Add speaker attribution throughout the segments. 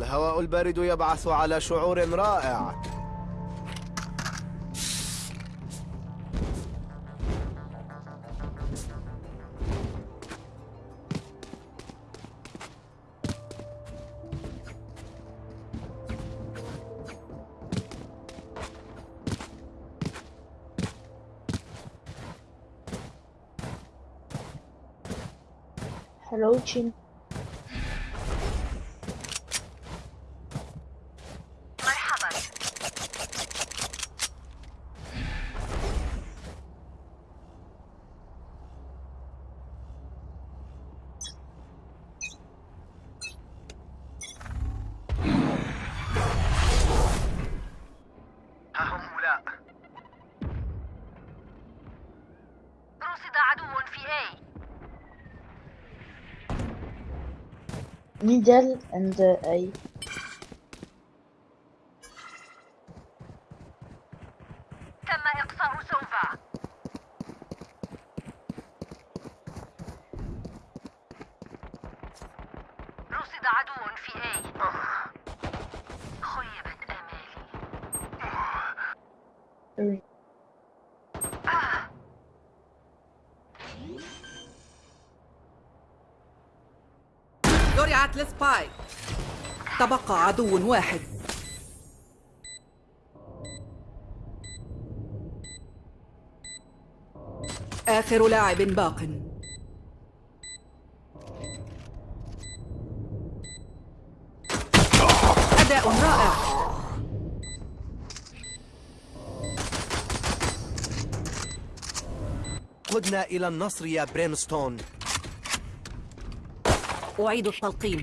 Speaker 1: الهواء البارد يبعث على شعور رائع.
Speaker 2: هؤلاء
Speaker 3: رصد عدو في A
Speaker 4: Middle and uh, A.
Speaker 3: تم إقصاء سوفا رصد عدو في A خيبت آمالي
Speaker 4: Three.
Speaker 5: زرعت لسبايك تبقى عدو واحد. آخر لاعب باق. أداء رائع.
Speaker 1: قدنا إلى النصر يا برينستون.
Speaker 5: أعيد التلقيم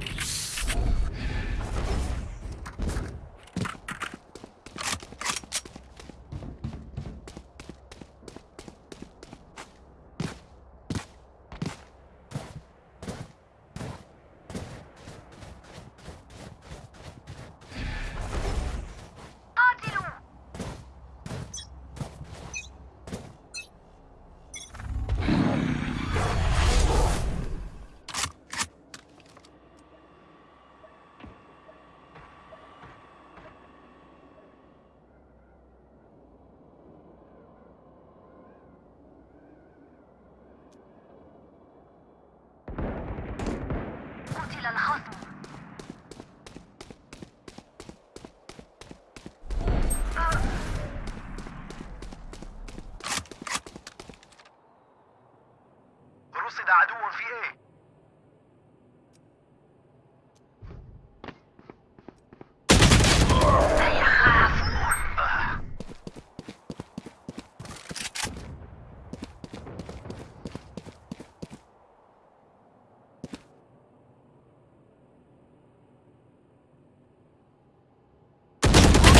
Speaker 2: عدو في إيه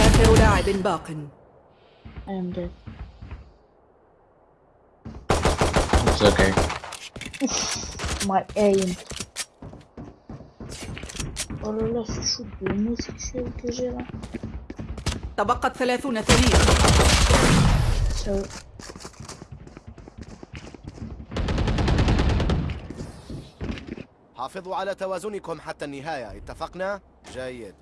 Speaker 5: آخر لاعب باق
Speaker 4: I am dead.
Speaker 6: It's okay.
Speaker 4: My aim. Oh là là, c'est chaud de homosexuel que j'ai là.
Speaker 5: تبقت ثلاثون ثانية
Speaker 1: حافظوا على توازنكم حتى النهاية اتفقنا؟ جيد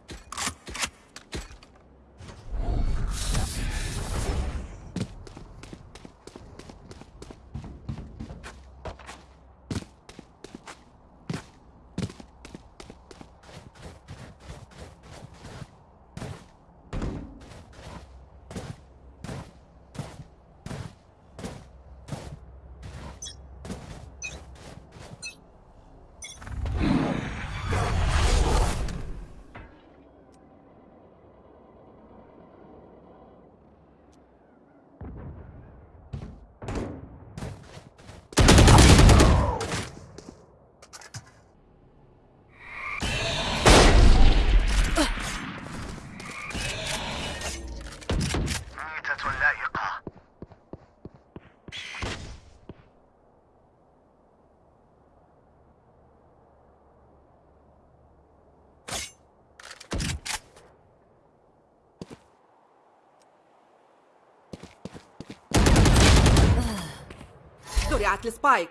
Speaker 5: زرعت لسبايك.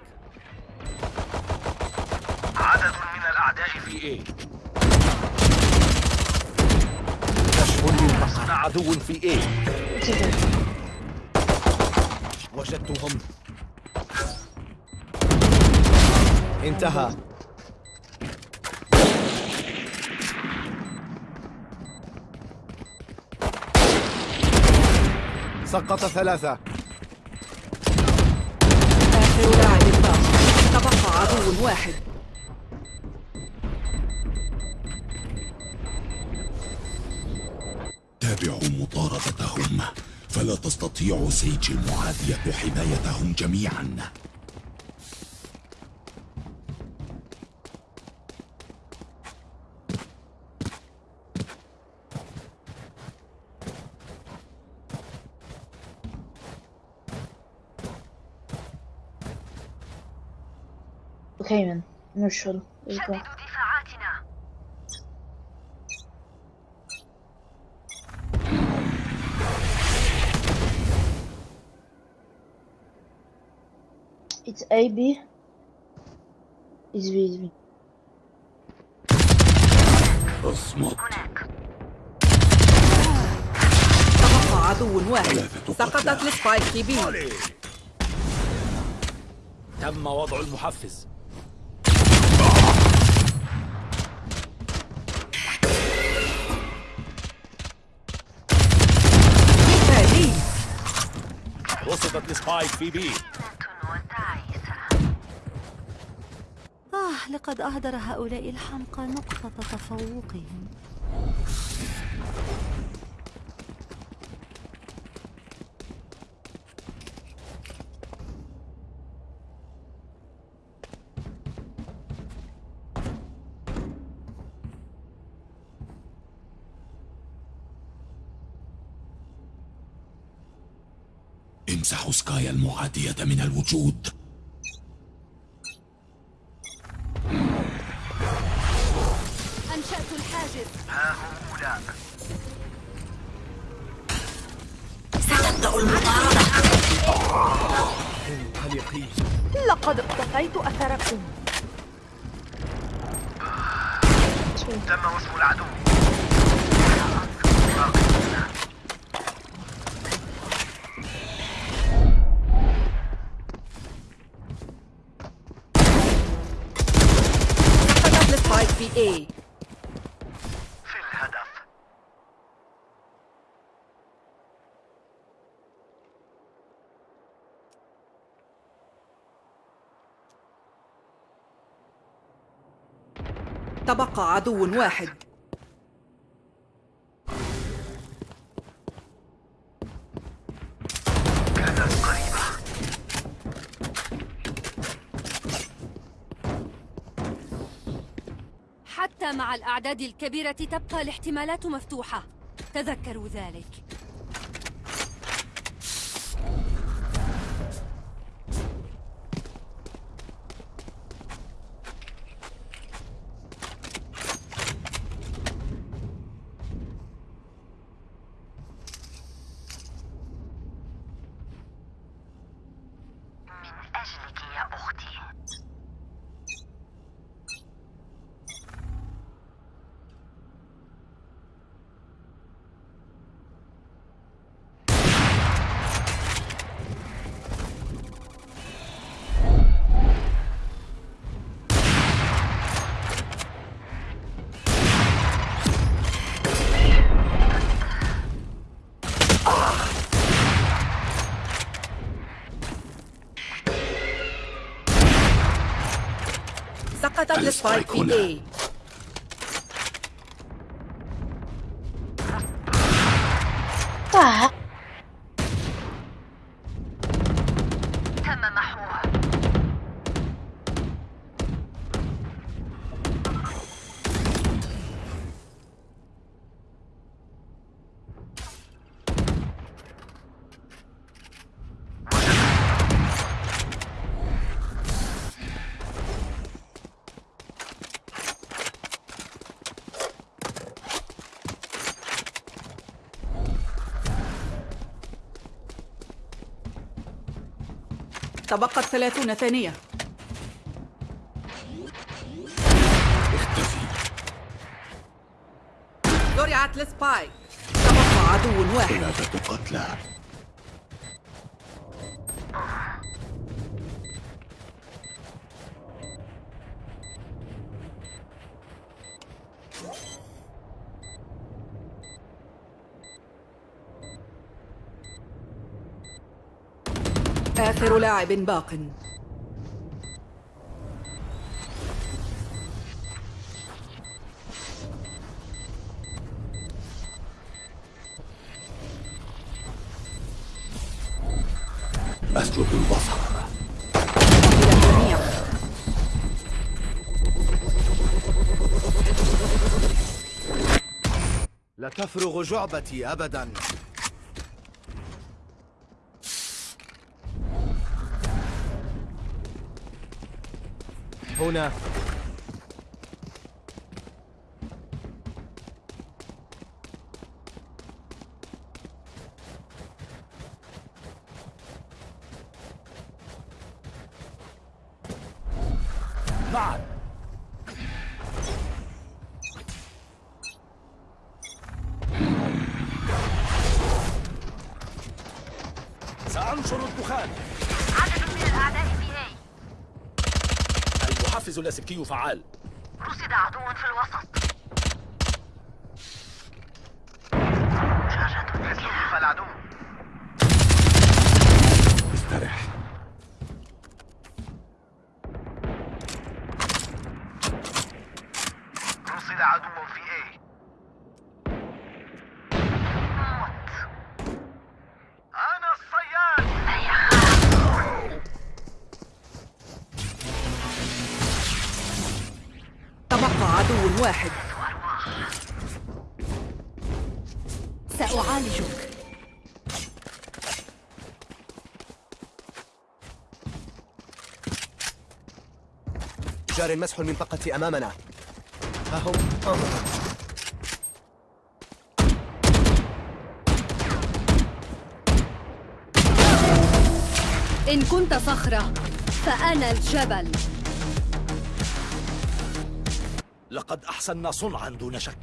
Speaker 2: عدد من الأعداء في إيه؟
Speaker 7: عدو في A
Speaker 4: كده
Speaker 1: وجدتهم. انتهى. سقط ثلاثة.
Speaker 8: تابعوا مطاردتهم. فلا تستطيع سيج المعادية حمايتهم جميعا.
Speaker 3: شددوا دفاعاتنا.
Speaker 4: It's A, B. It's B, it's B.
Speaker 3: أصمت.
Speaker 5: تبقى عدو واحد. سقطت. السبايك بي.
Speaker 7: تم وضع المحفز. رصدت السبايك في
Speaker 3: وتعيسة
Speaker 9: آه لقد أهدر هؤلاء الحمقى نقطة تفوقهم.
Speaker 8: امسحوا سكايا المعادية من الوجود.
Speaker 9: أنشأت الحاجز.
Speaker 2: ها هم أولاء
Speaker 9: لقد اقتفيت أثركم.
Speaker 2: تم وصف العدو
Speaker 5: في
Speaker 2: الهدف.
Speaker 5: تبقى عدو واحد.
Speaker 9: حتى مع الأعداد الكبيرة تبقى الاحتمالات مفتوحة. تذكروا ذلك.
Speaker 5: سقطت السبايك في تبقت ثلاثون ثانية.
Speaker 8: اختفي.
Speaker 5: زرع وضعت السبايك تبقى عدو واحد.
Speaker 8: ثلاثة قتلى.
Speaker 5: آخر لاعب باق.
Speaker 8: أسلب البصر.
Speaker 1: لا تفرغ جعبتي أبدا. هنا.
Speaker 7: سأنشر الدخان.
Speaker 3: عدد من الأعداء.
Speaker 7: المحفز اللاسلكي فعال.
Speaker 3: رصد عدو في الوسط. شاشة
Speaker 1: جار مسح المنطقة أمامنا. ها هم آه.
Speaker 9: إن كنت صخرة فأنا الجبل.
Speaker 7: لقد أحسننا صنعا دون شك.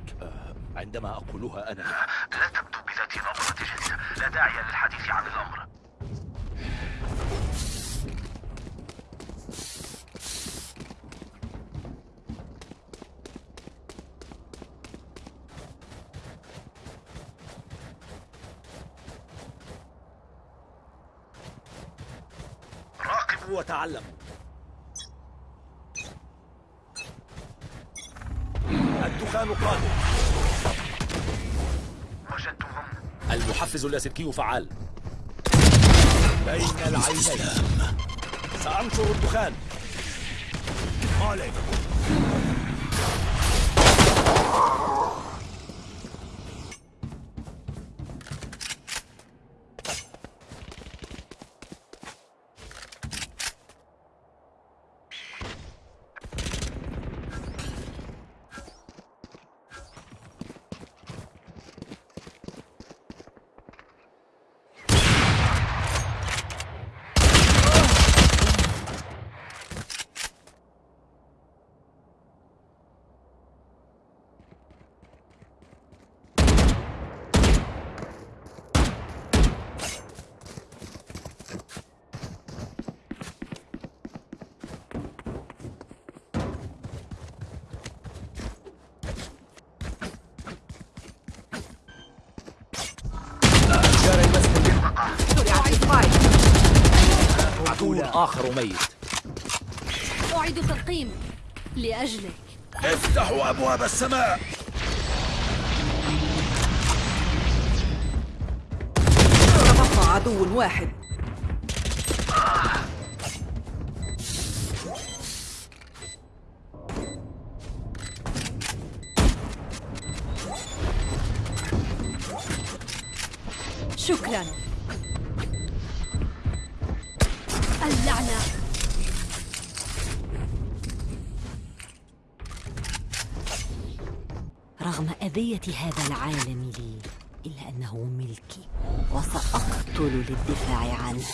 Speaker 7: عندما أقولها أنا.
Speaker 2: لا تبدو بذات نظرة جد لا داعي للحديث عن الأمر.
Speaker 7: وتعلموا الدخان قادم.
Speaker 2: وجدتهم
Speaker 7: المحفز اللاسلكي فعال. بين العينين. سأنشر الدخان. عليك
Speaker 1: جار المسح المنطقة
Speaker 5: زرع السبايك
Speaker 7: عدو آخر ميت.
Speaker 9: أعيد تلقيم لأجلك.
Speaker 7: افتحوا أبواب السماء.
Speaker 5: تبقى عدو واحد.
Speaker 9: شكرا.
Speaker 10: أذية هذا العالم لي إلا أنه ملكي وسأقتل للدفاع عنه.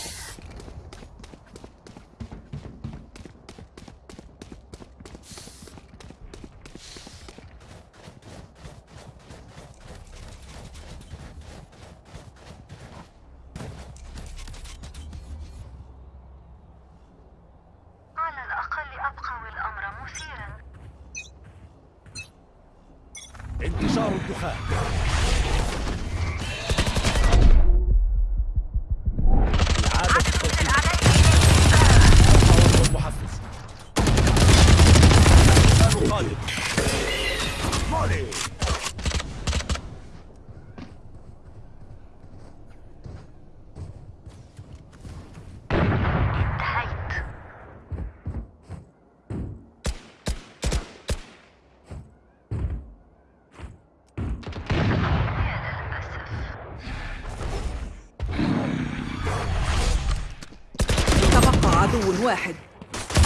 Speaker 5: واحد.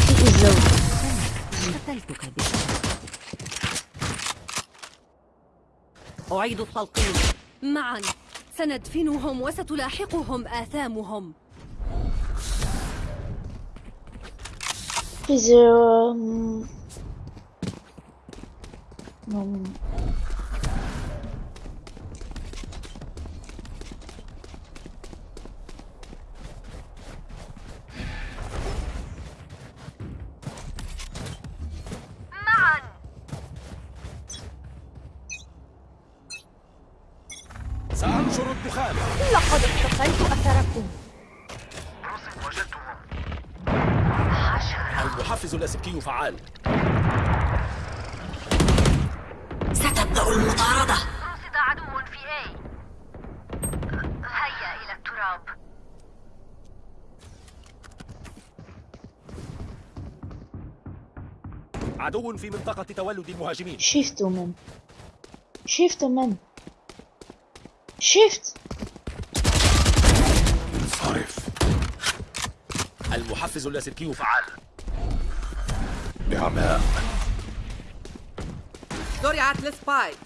Speaker 4: is low.
Speaker 10: قتلتك أعيد التلقين
Speaker 9: معا. سندفنهم وستلاحقهم آثامهم.
Speaker 4: um... Um... لقد اختفيت أثركم.
Speaker 2: رصد وجدتهم
Speaker 7: المحفز اللاسلكي فعال.
Speaker 10: ستبدأ المطاردة.
Speaker 3: رصد عدو في A. هيا إلى التراب.
Speaker 7: عدو في منطقة تولد المهاجمين.
Speaker 4: Shift man. Shift man. Shift!
Speaker 7: المحفز اللاسلكي فعال.
Speaker 8: بعماء
Speaker 5: زرعت السبايك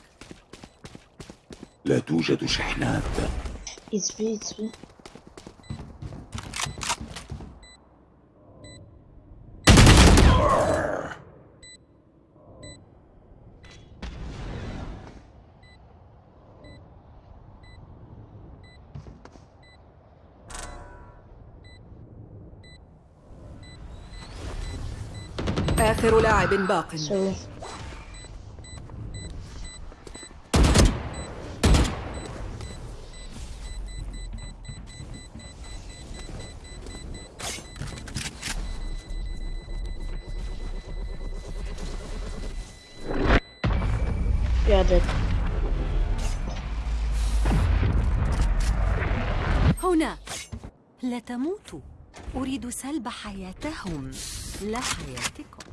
Speaker 8: لا توجد شحنات.
Speaker 4: It's B,
Speaker 5: آخر لاعب باق.
Speaker 9: هنا.
Speaker 10: لا تموتوا أريد سلب حياتهم. لا حياتكم.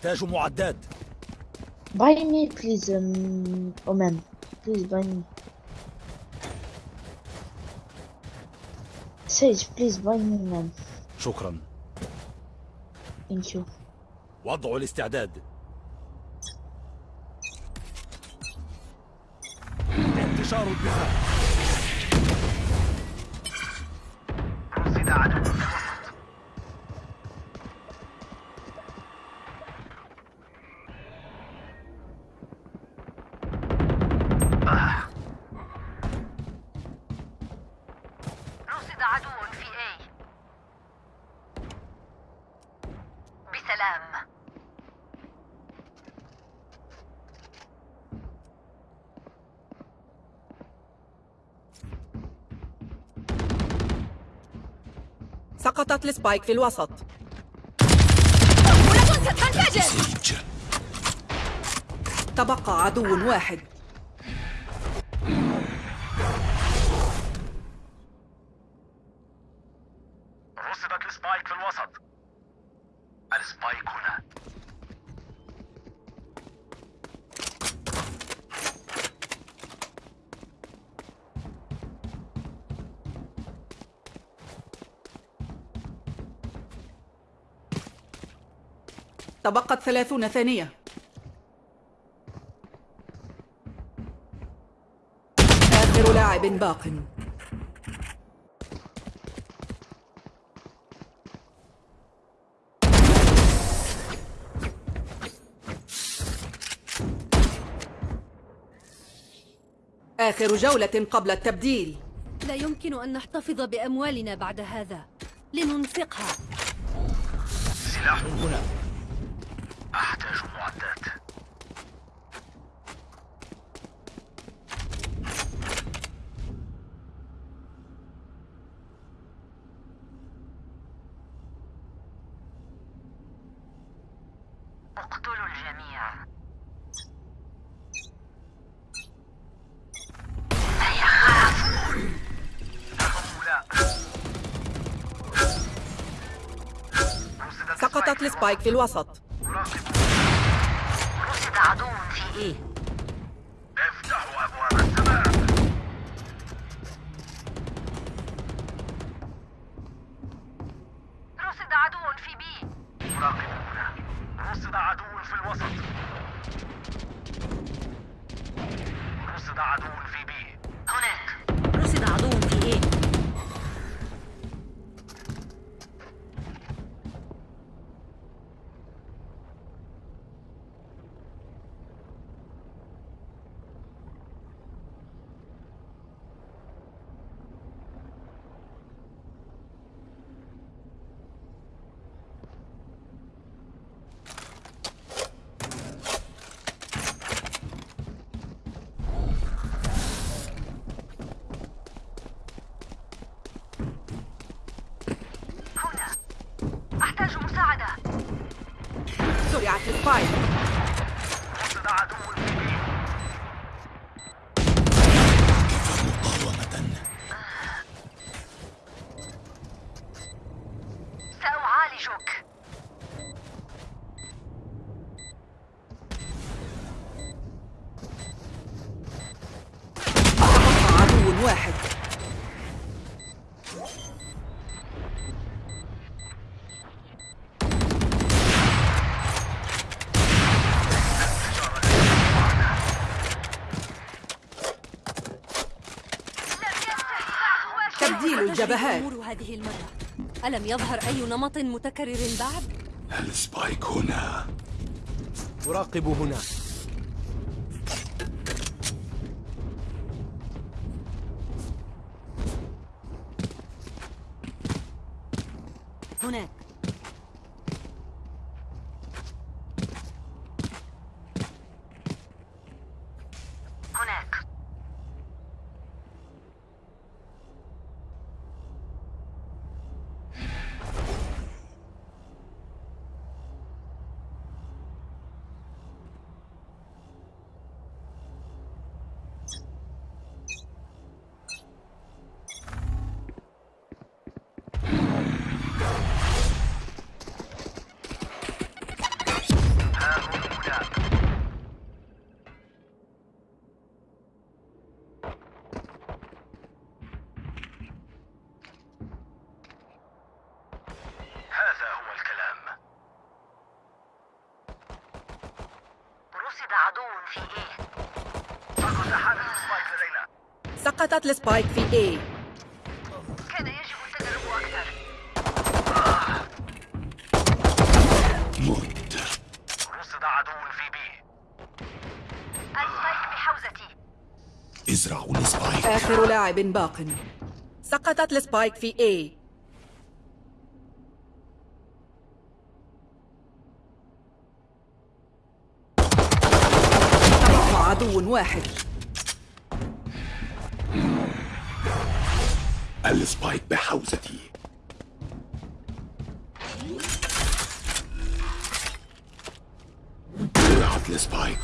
Speaker 7: أحتاج معدات
Speaker 4: Buy me, please, um, Omen. Please buy me. Sage, please buy me, man.
Speaker 7: شكرا
Speaker 4: Thank you.
Speaker 7: وضع الاستعداد انتشار الدخان
Speaker 2: سقطت
Speaker 3: ال spike في
Speaker 5: الوسط. تبقى عدو واحد
Speaker 2: رصدت ال spike في الوسط ال spike هنا
Speaker 5: تبقت ثلاثون ثانية. آخر لاعب باق. آخر جولة قبل التبديل.
Speaker 9: لا يمكن أن نحتفظ بأموالنا بعد هذا. لننفقها.
Speaker 7: سلاح هنا.
Speaker 5: السبايك في الوسط.
Speaker 3: رصد عدو في إيه
Speaker 2: افتحوا أبواب السماء.
Speaker 3: رصد عدو في بي.
Speaker 2: مراقبون رصد عدو في الوسط. رصد عدو
Speaker 5: الجبهات.
Speaker 9: الأمور هذه المرة. ألم يظهر أي نمط متكرر بعد؟
Speaker 8: السبايك هنا؟
Speaker 1: أراقب هنا.
Speaker 10: هناك
Speaker 3: هناك
Speaker 2: هذا هو الكلام
Speaker 3: رصد عدو في إيه
Speaker 2: سقط حارس spike لدينا
Speaker 5: سقطت ال spike في A.
Speaker 3: كان يجب التدرب أكثر.
Speaker 8: مت
Speaker 2: رصد عدو في بي
Speaker 3: ال spike بحوزتي.
Speaker 8: ازرعوا ال spike.
Speaker 5: آخر لاعب باق. سقطت ال spike في A. تبقى عدو واحد.
Speaker 8: ال spike بحوزتي. زرعت ال
Speaker 4: spike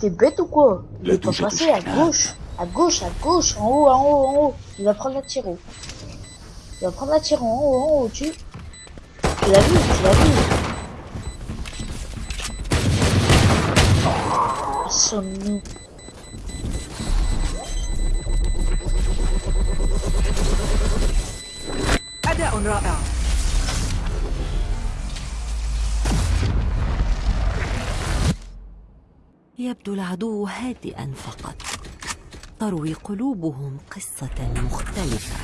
Speaker 4: t'es bête ou quoi Il est pas passé à gauche, à gauche, à gauche, en haut, en haut, en haut. Il va prendre la tiro. Il va prendre la tiro en haut, en haut, tu. Tu l'as vu, tu l'as vu.
Speaker 5: Ada
Speaker 10: يبدو العدو هادئا فقط. تروي قلوبهم قصة مختلفة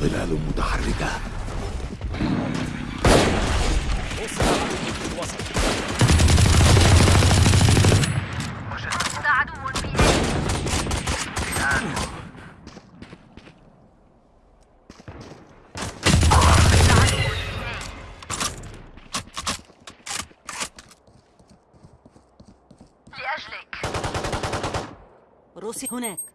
Speaker 8: ظلال متحركة
Speaker 7: وصل عدو في الوسط
Speaker 3: رصد عدو في A رصد عدو في A لأجلك
Speaker 10: روسي هناك.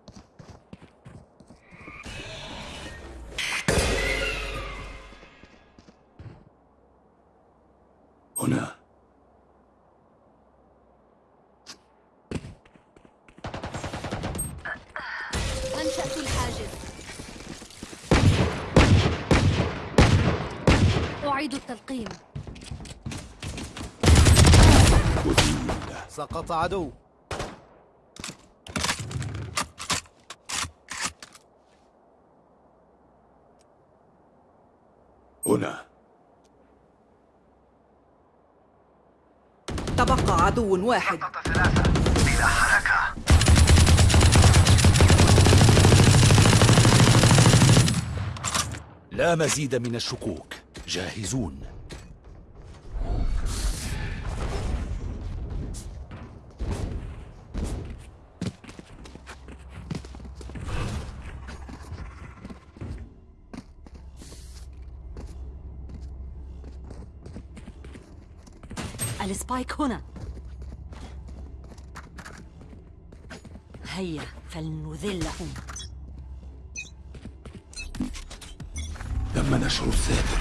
Speaker 1: سقط عدو.
Speaker 8: هنا.
Speaker 5: تبقى عدو واحد.
Speaker 2: ثلاثة. بلا حركة.
Speaker 7: لا مزيد من الشكوك. جاهزون.
Speaker 10: السبايك هنا. هيا فلنذلهم
Speaker 8: تم نشر الساتر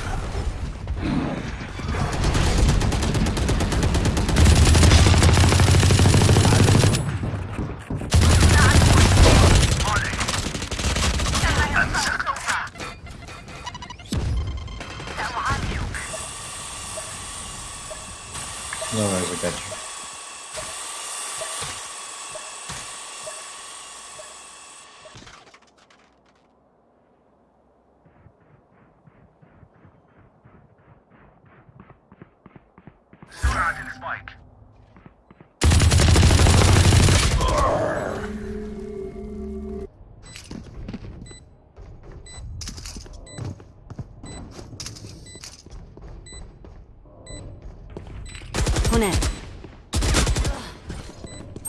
Speaker 10: هناك.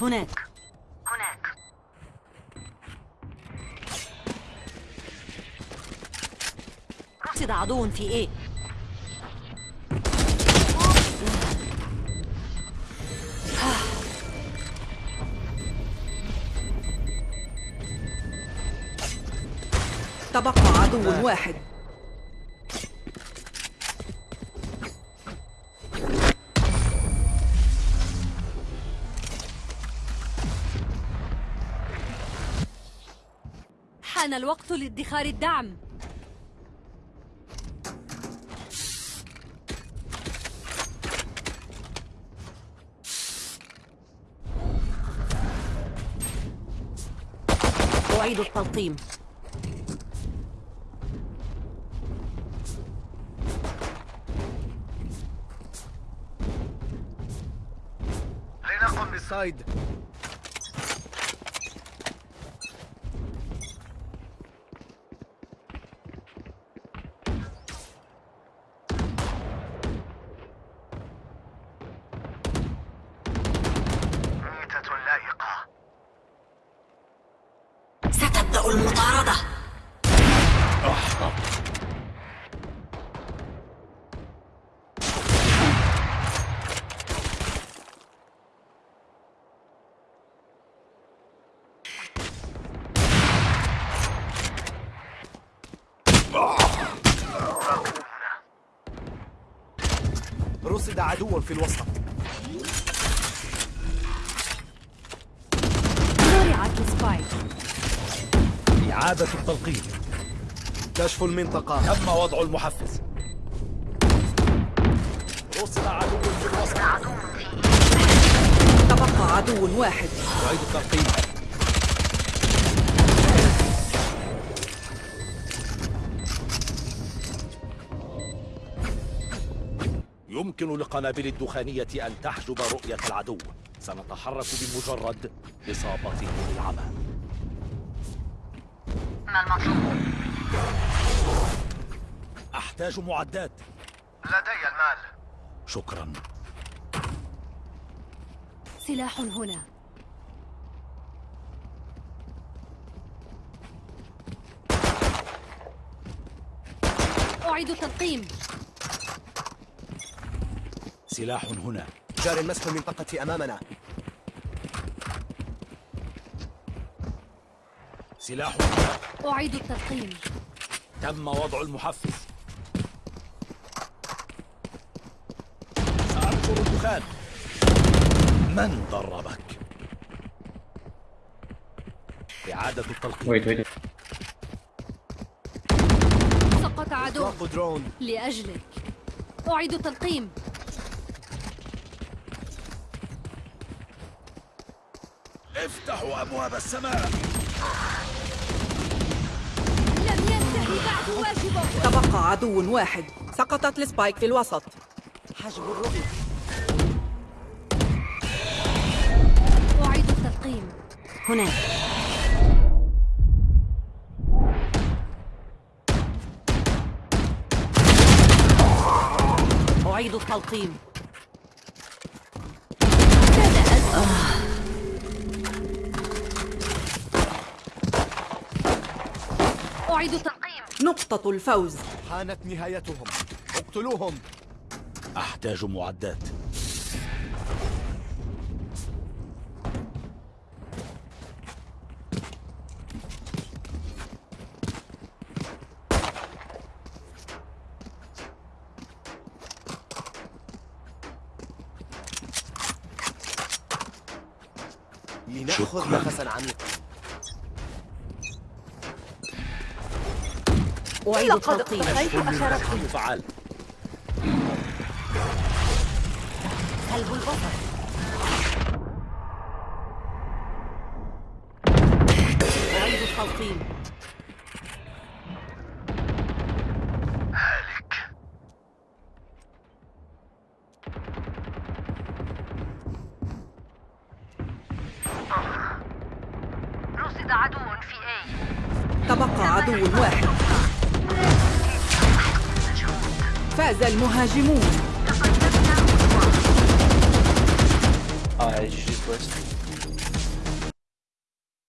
Speaker 10: هناك.
Speaker 3: هناك.
Speaker 10: رصد عدو في إيه؟
Speaker 5: تبقى عدو واحد.
Speaker 9: حان الوقت لادخار الدعم.
Speaker 10: أعيد التلقيم.
Speaker 2: لنقم بالس-
Speaker 1: سايد
Speaker 2: ميتة لائقة
Speaker 10: ستبدأ المطاردة
Speaker 1: رصد عدو في الوسط
Speaker 9: زرعت السبايك
Speaker 7: إعادة التلقيم
Speaker 1: كشف المنطقة.
Speaker 7: تم وضع المحفز. رصد عدو في الوسط
Speaker 5: تبقى عدو واحد.
Speaker 7: أعيد التلقيم يمكن للقنابل الدخانية أن تحجب رؤية العدو. سنتحرك بمجرد إصابته بالعمى
Speaker 3: ما المطلوب؟
Speaker 7: أحتاج معدات.
Speaker 2: لدي المال.
Speaker 7: شكرا.
Speaker 9: سلاح هنا. أعيد التلقيم
Speaker 7: سلاح هنا.
Speaker 1: جار مسح المنطقة أمامنا.
Speaker 7: سلاح هنا.
Speaker 9: أعيد التلقيم
Speaker 7: تم وضع المحفز. سأنشر الدخان. من دربك؟ إعادة التلقيم.
Speaker 6: Wait, wait.
Speaker 9: سقط عدو
Speaker 1: درون.
Speaker 9: لأجلك. أعيد التلقيم.
Speaker 7: افتحوا أبواب السماء.
Speaker 9: لم ينتهي بعد واجبه
Speaker 5: تبقى عدو واحد. سقطت السبايك في الوسط.
Speaker 10: حجب الرؤية.
Speaker 9: أعيد التلقيم.
Speaker 10: هناك. أعيد التلقيم.
Speaker 9: أعيد التلقيم.
Speaker 5: نقطة الفوز.
Speaker 1: حانت نهايتهم. اقتلوهم.
Speaker 7: أحتاج معدات.
Speaker 1: لنأخذ. نفسا عميقا
Speaker 10: أعيد التلقيم
Speaker 7: كيف فعال.